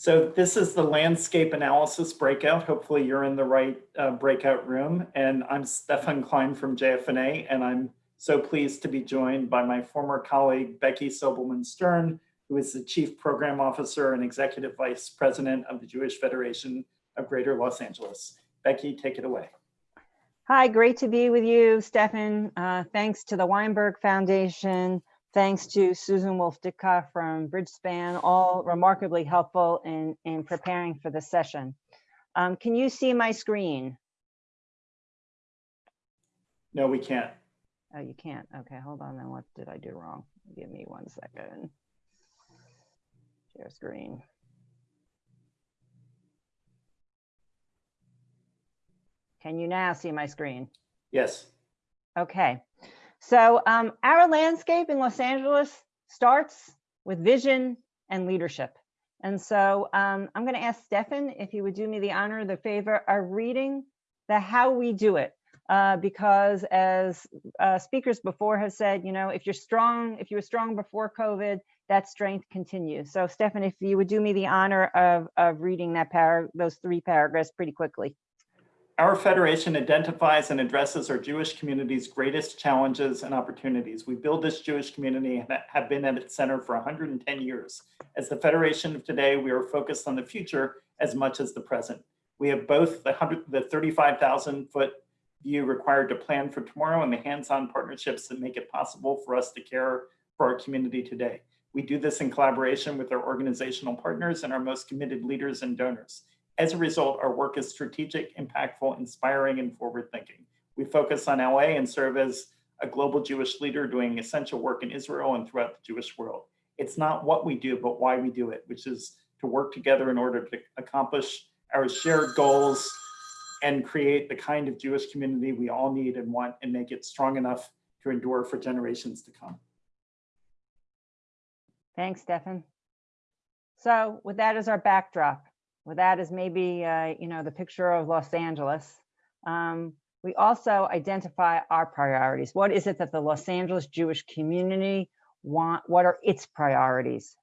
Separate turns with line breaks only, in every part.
So this is the landscape analysis breakout. Hopefully you're in the right uh, breakout room. And I'm Stefan Klein from JFNA, and I'm so pleased to be joined by my former colleague, Becky Sobelman Stern, who is the Chief Program Officer and Executive Vice President of the Jewish Federation of Greater Los Angeles. Becky, take it away.
Hi, great to be with you, Stefan. Uh, thanks to the Weinberg Foundation, thanks to Susan Wolf Ditkoff from Bridgespan, all remarkably helpful in, in preparing for the session. Um, can you see my screen?
No, we can't.
Oh, you can't. Okay, hold on then. What did I do wrong? Give me one second. Share screen. Can you now see my screen?
Yes.
Okay, so um, our landscape in Los Angeles starts with vision and leadership. And so um, I'm going to ask Stefan if he would do me the honor, the favor of reading the how we do it. Uh, because as uh, speakers before have said, you know, if you're strong, if you were strong before COVID, that strength continues. So Stefan, if you would do me the honor of, of reading that par those three paragraphs pretty quickly.
Our federation identifies and addresses our Jewish community's greatest challenges and opportunities. We build this Jewish community and have been at its center for 110 years. As the federation of today, we are focused on the future as much as the present. We have both the, the 35,000 foot view required to plan for tomorrow and the hands-on partnerships that make it possible for us to care for our community today. We do this in collaboration with our organizational partners and our most committed leaders and donors. As a result, our work is strategic, impactful, inspiring, and forward-thinking. We focus on LA and serve as a global Jewish leader doing essential work in Israel and throughout the Jewish world. It's not what we do, but why we do it, which is to work together in order to accomplish our shared goals and create the kind of Jewish community we all need and want and make it strong enough to endure for generations to come.
Thanks, Stefan. So with that as our backdrop, that as maybe, uh, you know, the picture of Los Angeles, um, we also identify our priorities. What is it that the Los Angeles Jewish community want? What are its priorities?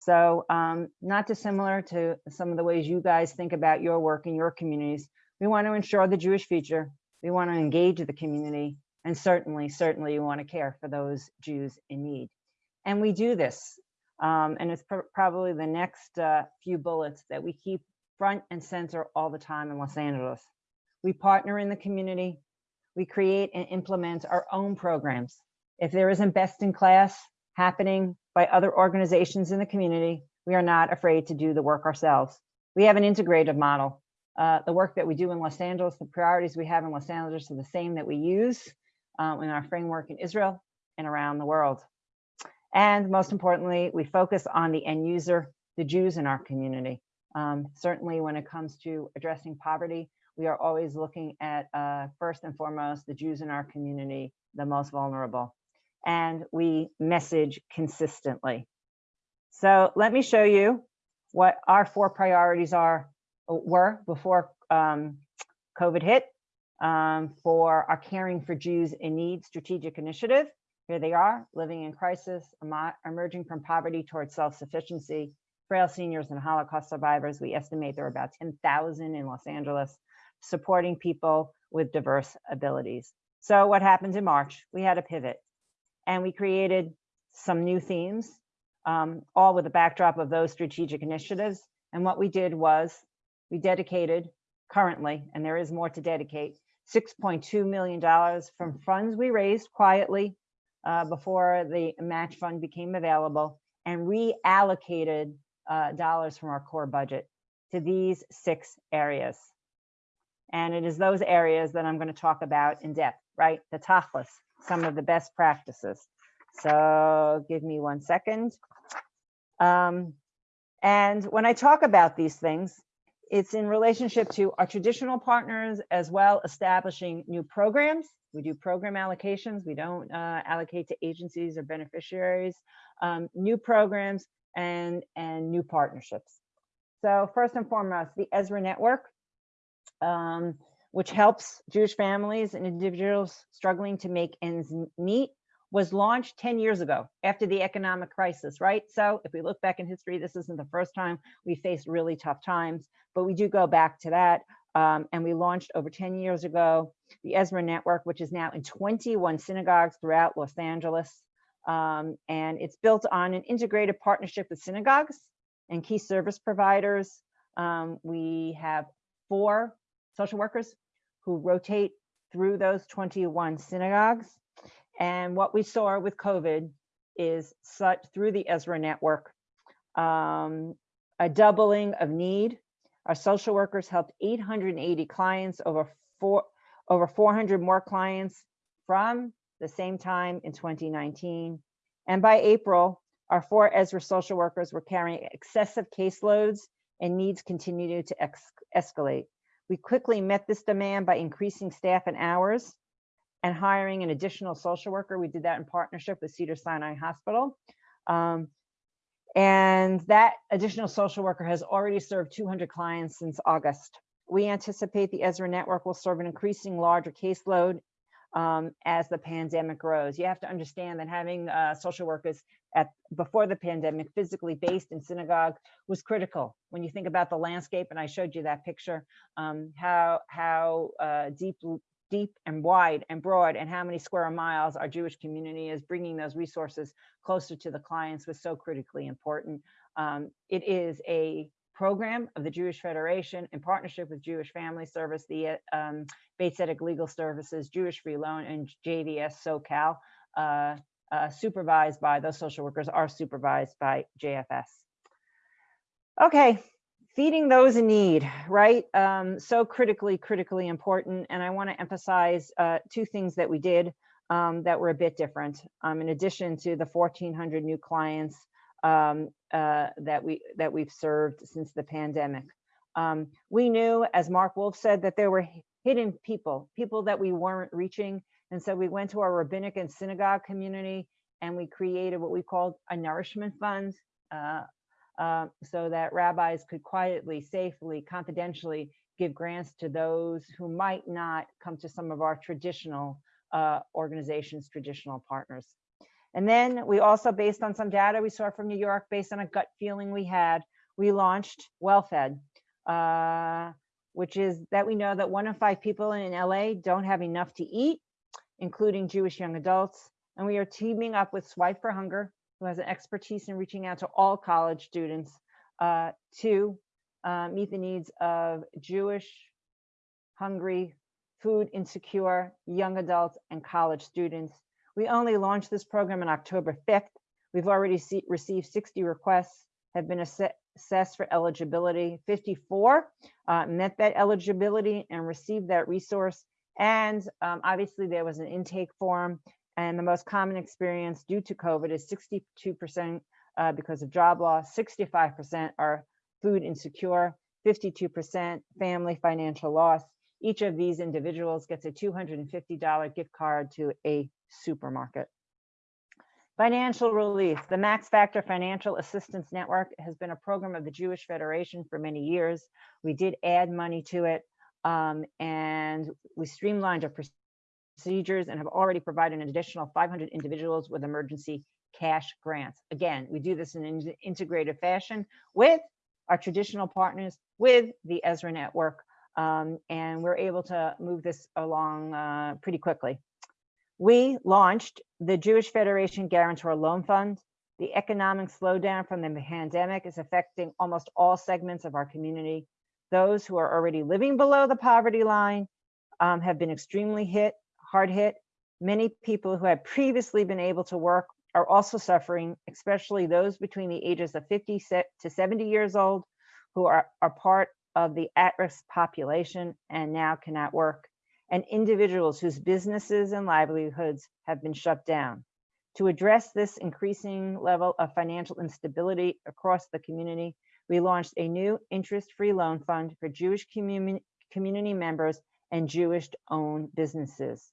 So um, not dissimilar to some of the ways you guys think about your work in your communities. We want to ensure the Jewish future. We want to engage the community. And certainly, certainly we want to care for those Jews in need. And we do this um, and it's pr probably the next uh, few bullets that we keep front and center all the time in Los Angeles. We partner in the community. We create and implement our own programs. If there isn't best in class happening by other organizations in the community, we are not afraid to do the work ourselves. We have an integrated model. Uh, the work that we do in Los Angeles, the priorities we have in Los Angeles are the same that we use um, in our framework in Israel and around the world. And most importantly, we focus on the end user, the Jews in our community. Um, certainly when it comes to addressing poverty, we are always looking at uh, first and foremost, the Jews in our community, the most vulnerable. And we message consistently. So let me show you what our four priorities are were before um, COVID hit um, for our Caring for Jews in Need strategic initiative. Here they are, living in crisis, emerging from poverty towards self-sufficiency, frail seniors and Holocaust survivors. We estimate there are about 10,000 in Los Angeles, supporting people with diverse abilities. So what happened in March? We had a pivot and we created some new themes, um, all with the backdrop of those strategic initiatives. And what we did was we dedicated currently, and there is more to dedicate, $6.2 million from funds we raised quietly uh, before the match fund became available and reallocated uh, dollars from our core budget to these six areas. And it is those areas that I'm going to talk about in depth, right? The tachlis, some of the best practices. So give me one second. Um, and when I talk about these things, it's in relationship to our traditional partners as well establishing new programs we do program allocations. We don't uh, allocate to agencies or beneficiaries, um, new programs and, and new partnerships. So first and foremost, the Ezra Network, um, which helps Jewish families and individuals struggling to make ends meet. was launched 10 years ago after the economic crisis, right? So if we look back in history, this isn't the first time we faced really tough times, but we do go back to that. Um, and we launched over 10 years ago the Ezra Network, which is now in 21 synagogues throughout Los Angeles. Um, and it's built on an integrated partnership with synagogues and key service providers. Um, we have four social workers who rotate through those 21 synagogues. And what we saw with COVID is such through the Ezra network, um, a doubling of need. Our social workers helped 880 clients over four, over 400 more clients from the same time in 2019. And by April, our four Ezra social workers were carrying excessive caseloads and needs continued to escalate. We quickly met this demand by increasing staff and hours and hiring an additional social worker. We did that in partnership with Cedar Sinai Hospital. Um, and that additional social worker has already served 200 clients since August. We anticipate the Ezra network will serve an increasing larger caseload um, as the pandemic grows. You have to understand that having uh, social workers at before the pandemic physically based in synagogue was critical. When you think about the landscape, and I showed you that picture, um, how how uh, deep deep and wide and broad and how many square miles our Jewish community is bringing those resources closer to the clients was so critically important. Um, it is a program of the Jewish Federation in partnership with Jewish Family Service, the um, Bet Tzedek Legal Services, Jewish Free Loan, and JVS SoCal, uh, uh, supervised by those social workers are supervised by JFS. Okay, feeding those in need, right? Um, so critically, critically important. And I want to emphasize uh, two things that we did um, that were a bit different. Um, in addition to the 1,400 new clients um, uh, that we that we've served since the pandemic, um, we knew, as Mark Wolf said, that there were hidden people, people that we weren't reaching. And so we went to our rabbinic and synagogue community and we created what we called a nourishment fund. Uh, uh, so that rabbis could quietly, safely, confidentially give grants to those who might not come to some of our traditional uh, organizations, traditional partners. And then we also, based on some data we saw from New York, based on a gut feeling we had, we launched WellFed, uh, which is that we know that one in five people in LA don't have enough to eat, including Jewish young adults. And we are teaming up with Swipe for Hunger, who has an expertise in reaching out to all college students uh, to uh, meet the needs of Jewish, hungry, food insecure young adults and college students. We only launched this program on October 5th. We've already see, received 60 requests, have been ass assessed for eligibility. 54 uh, met that eligibility and received that resource. And um, obviously there was an intake form and the most common experience due to COVID is 62% uh, because of job loss, 65% are food insecure, 52% family financial loss. Each of these individuals gets a $250 gift card to a supermarket. Financial relief. The Max Factor Financial Assistance Network has been a program of the Jewish Federation for many years. We did add money to it um, and we streamlined our procedures and have already provided an additional 500 individuals with emergency cash grants. Again, we do this in an integrated fashion with our traditional partners, with the Ezra network, um, and we're able to move this along uh, pretty quickly. We launched the Jewish Federation Guarantor Loan Fund. The economic slowdown from the pandemic is affecting almost all segments of our community. Those who are already living below the poverty line um, have been extremely hit hard hit. Many people who had previously been able to work are also suffering, especially those between the ages of 50 to 70 years old who are, are part of the at-risk population and now cannot work, and individuals whose businesses and livelihoods have been shut down. To address this increasing level of financial instability across the community, we launched a new interest-free loan fund for Jewish community, community members and Jewish-owned businesses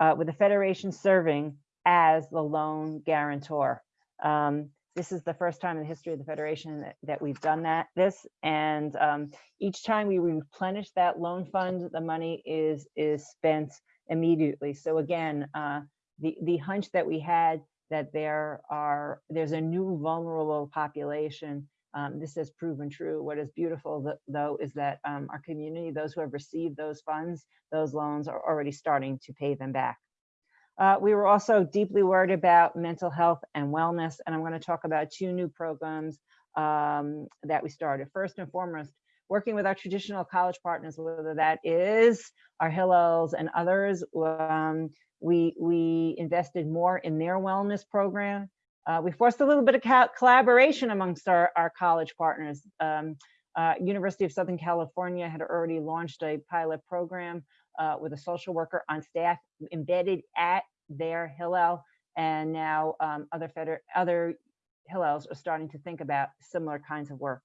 uh, with the Federation serving as the loan guarantor. Um, this is the first time in the history of the Federation that, that we've done that, this, and um, each time we replenish that loan fund, the money is, is spent immediately. So again, uh, the, the hunch that we had that there are, there's a new vulnerable population. Um, this has proven true. What is beautiful th- though is that um, our community, those who have received those funds, those loans are already starting to pay them back. Uh, we were also deeply worried about mental health and wellness, and I'm going to talk about two new programs um, that we started. First and foremost, working with our traditional college partners, whether that is our Hillels and others. Um, we, we invested more in their wellness program. Uh, we forced a little bit of collaboration amongst our, our college partners. Um, uh, University of Southern California had already launched a pilot program uh, with a social worker on staff embedded at their Hillel, and now um, other feder- other Hillels are starting to think about similar kinds of work.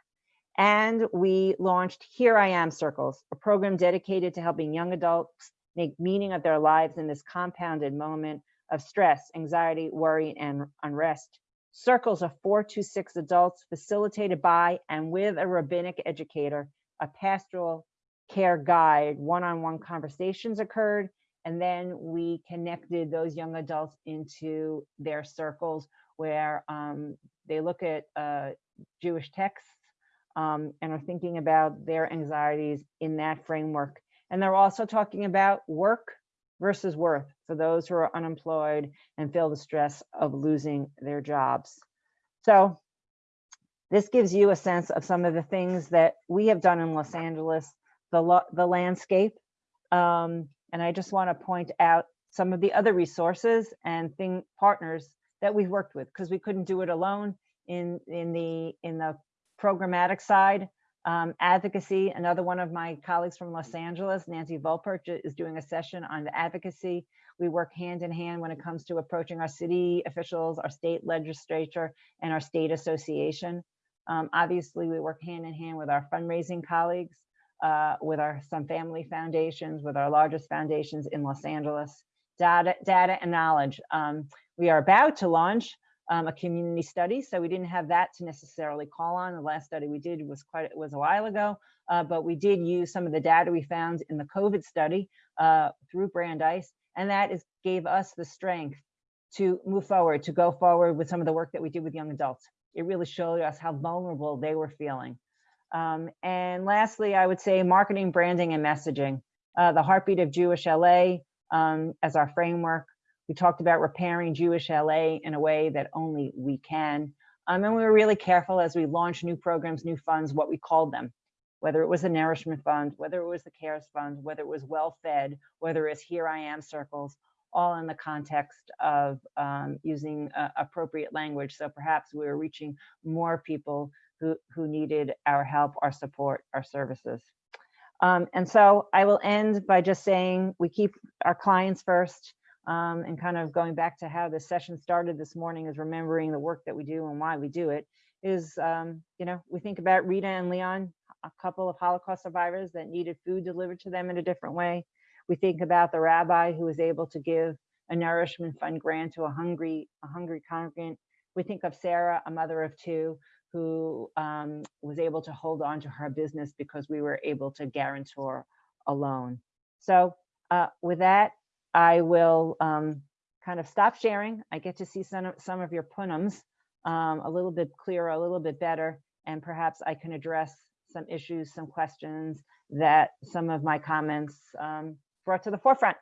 And we launched Here I Am Circles, a program dedicated to helping young adults make meaning of their lives in this compounded moment of stress, anxiety, worry, and unrest. Circles of four to six adults facilitated by and with a rabbinic educator, a pastoral care guide, one-on-one conversations occurred, and then we connected those young adults into their circles where um, they look at uh, Jewish texts um, and are thinking about their anxieties in that framework. And they're also talking about work versus worth for those who are unemployed and feel the stress of losing their jobs. So this gives you a sense of some of the things that we have done in Los Angeles, the, the landscape. Um, and I just want to point out some of the other resources and thing partners that we've worked with because we couldn't do it alone in in the in the programmatic side. Um, advocacy, another one of my colleagues from Los Angeles, Nancy Volpert, is doing a session on the advocacy. We work hand in hand when it comes to approaching our city officials, our state legislature, and our state association. Um, obviously, we work hand in hand with our fundraising colleagues, uh, with our some family foundations, with our largest foundations in Los Angeles. Data, data and knowledge. Um, we are about to launch um, a community study. So we didn't have that to necessarily call on. The last study we did was quite was a while ago, uh, but we did use some of the data we found in the COVID study uh, through Brandeis, and that is gave us the strength to move forward, to go forward with some of the work that we did with young adults. It really showed us how vulnerable they were feeling. Um, and lastly, I would say marketing, branding, and messaging. Uh, the heartbeat of Jewish LA um, as our framework. We talked about repairing Jewish LA in a way that only we can. Um, and we were really careful as we launched new programs, new funds, what we called them, whether it was the Nourishment Fund, whether it was the CARES Fund, whether it was Well Fed, whether it's Here I Am Circles, all in the context of um, using uh, appropriate language. So perhaps we were reaching more people who, who needed our help, our support, our services. Um, and so I will end by just saying we keep our clients first um, and kind of going back to how this session started this morning is remembering the work that we do and why we do it is, um, you know, we think about Rita and Leon, a couple of Holocaust survivors that needed food delivered to them in a different way. We think about the rabbi who was able to give a nourishment fund grant to a hungry, a hungry congregant. We think of Sarah, a mother of two, who um, was able to hold on to her business because we were able to guarantor a loan. So uh, with that, I will um, kind of stop sharing. I get to see some of, some of your punims um, a little bit clearer, a little bit better, and perhaps I can address some issues, some questions that some of my comments um, brought to the forefront.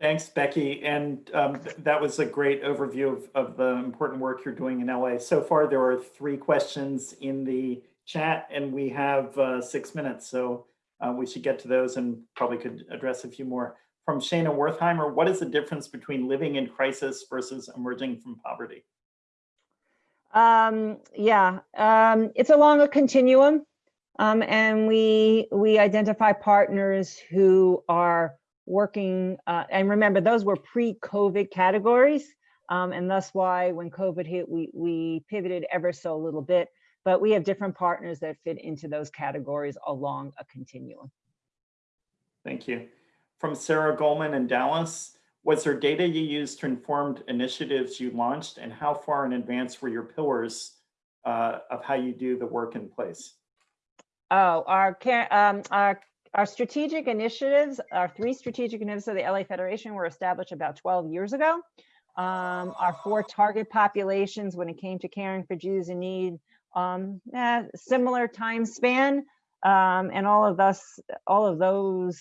Thanks, Becky. And um, th- that was a great overview of, of the important work you're doing in LA. So far, there are three questions in the chat and we have uh, six minutes. So uh, we should get to those and probably could address a few more. From Shana Wertheimer, what is the difference between living in crisis versus emerging from poverty?
Um, yeah, um, it's along a continuum. Um, and we we identify partners who are working, uh, and remember, those were pre-COVID categories. Um, and that's why when COVID hit, we, we pivoted ever so little bit, but we have different partners that fit into those categories along a continuum.
Thank you. From Sarah Goldman in Dallas, was there data you used to inform initiatives you launched and how far in advance were your pillars uh, of how you do the work in place?
Oh, our um, our our strategic initiatives, our three strategic initiatives of the LA Federation were established about 12 years ago. Um, our four target populations when it came to caring for Jews in need, um, eh, similar time span. Um, and all of us, all of those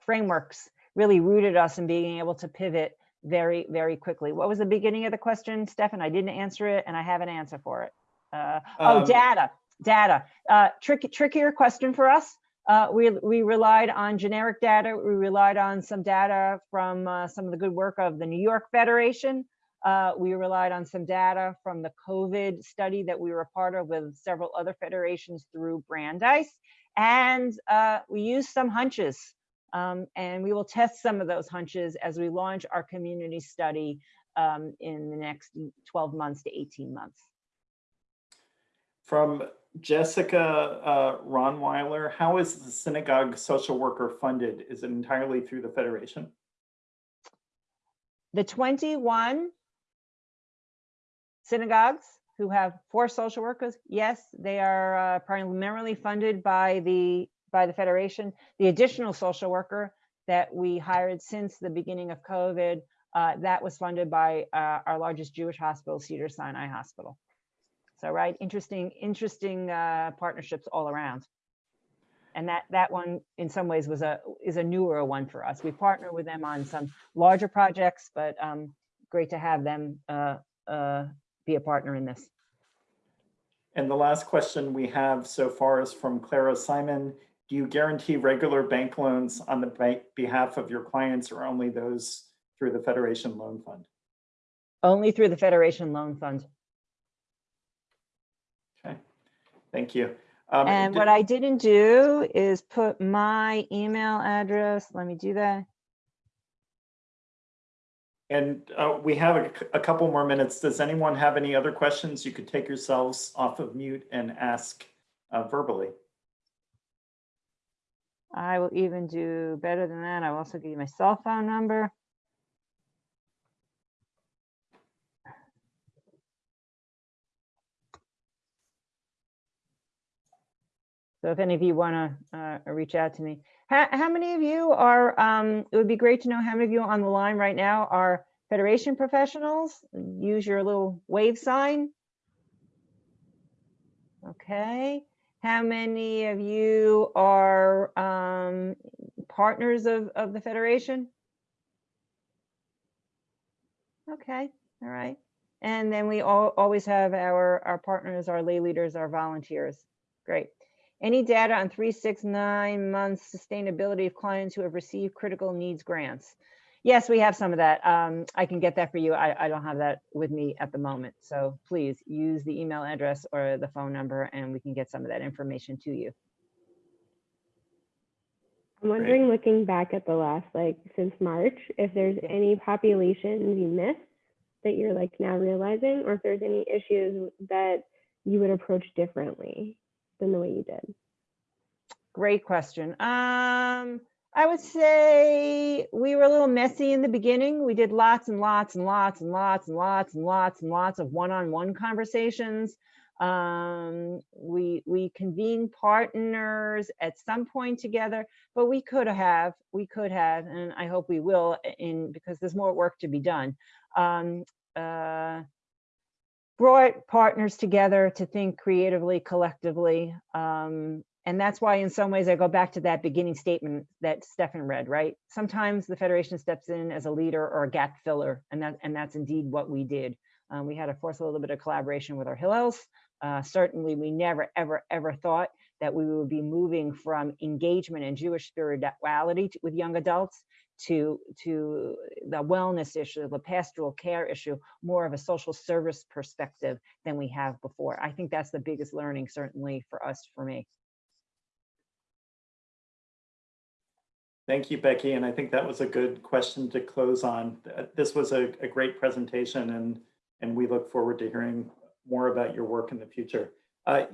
frameworks really rooted us in being able to pivot very, very quickly. What was the beginning of the question, Stefan? I didn't answer it and I have an answer for it. Uh, oh,
Um,
data, data. Uh, tricky, trickier question for us. Uh, we, we relied on generic data. We relied on some data from uh, some of the good work of the New York Federation. Uh, we relied on some data from the COVID study that we were a part of with several other federations through Brandeis. And uh, we used some hunches. Um, and we will test some of those hunches as we launch our community study um, in the next 12 months to 18 months.
From Jessica uh, Ronweiler, how is the synagogue social worker funded? Is it entirely through the Federation?
The 21 synagogues who have four social workers, yes, they are uh, primarily funded by the by the Federation. The additional social worker that we hired since the beginning of COVID, uh, that was funded by uh, our largest Jewish hospital, Cedar Sinai Hospital. So, right, interesting, interesting uh, partnerships all around. And that that one, in some ways, was a is a newer one for us. We partner with them on some larger projects, but um, great to have them uh, uh, be a partner in this.
And the last question we have so far is from Clara Simon. Do you guarantee regular bank loans on the bank behalf of your clients or only those through the Federation Loan Fund?
Only through the Federation Loan Fund.
Okay, thank you. Um,
And what I didn't do is put my email address. Let me do that.
And uh, we have a couple more minutes. Does anyone have any other questions? You could take yourselves off of mute and ask uh, verbally.
I will even do better than that. I will also give you my cell phone number. So if any of you want to uh, reach out to me, how, how many of you are, um, it would be great to know how many of you on the line right now are Federation professionals? Use your little wave sign. Okay. How many of you are um, partners of, of the Federation? Okay, all right. And then we all, always have our, our partners, our lay leaders, our volunteers. Great. Any data on three, six, nine months sustainability of clients who have received critical needs grants? Yes, we have some of that. Um, I can get that for you. I, I don't have that with me at the moment. So please use the email address or the phone number and we can get some of that information to you.
I'm wondering, looking back at the last, like, since March, if there's
Yeah.
any populations you missed that you're like now realizing, or if there's any issues that you would approach differently than the way you did.
Great question. Um, I would say we were a little messy in the beginning. We did lots and lots and lots and lots and lots and lots and lots of one-on-one conversations. Um, we we convened partners at some point together, but we could have, we could have, and I hope we will in because there's more work to be done. Um, uh, brought partners together to think creatively, collectively. Um, and that's why in some ways I go back to that beginning statement that Stefan read, right? Sometimes the Federation steps in as a leader or a gap filler, and that and that's indeed what we did. Um, we had to force a little bit of collaboration with our Hillels. Uh, certainly, we never, ever, ever thought that we would be moving from engagement and Jewish spirituality to- with young adults to to the wellness issue, the pastoral care issue, more of a social service perspective than we have before. I think that's the biggest learning, certainly for us, for me.
Thank you, Becky. And I think that was a good question to close on. This was a, a great presentation and, and we look forward to hearing more about your work in the future. Uh,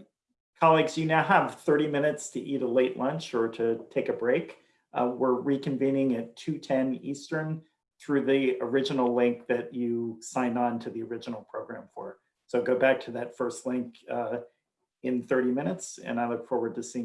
Colleagues, you now have 30 minutes to eat a late lunch or to take a break. Uh, We're reconvening at 2:10 Eastern through the original link that you signed on to the original program for. So go back to that first link uh, in 30 minutes and I look forward to seeing you.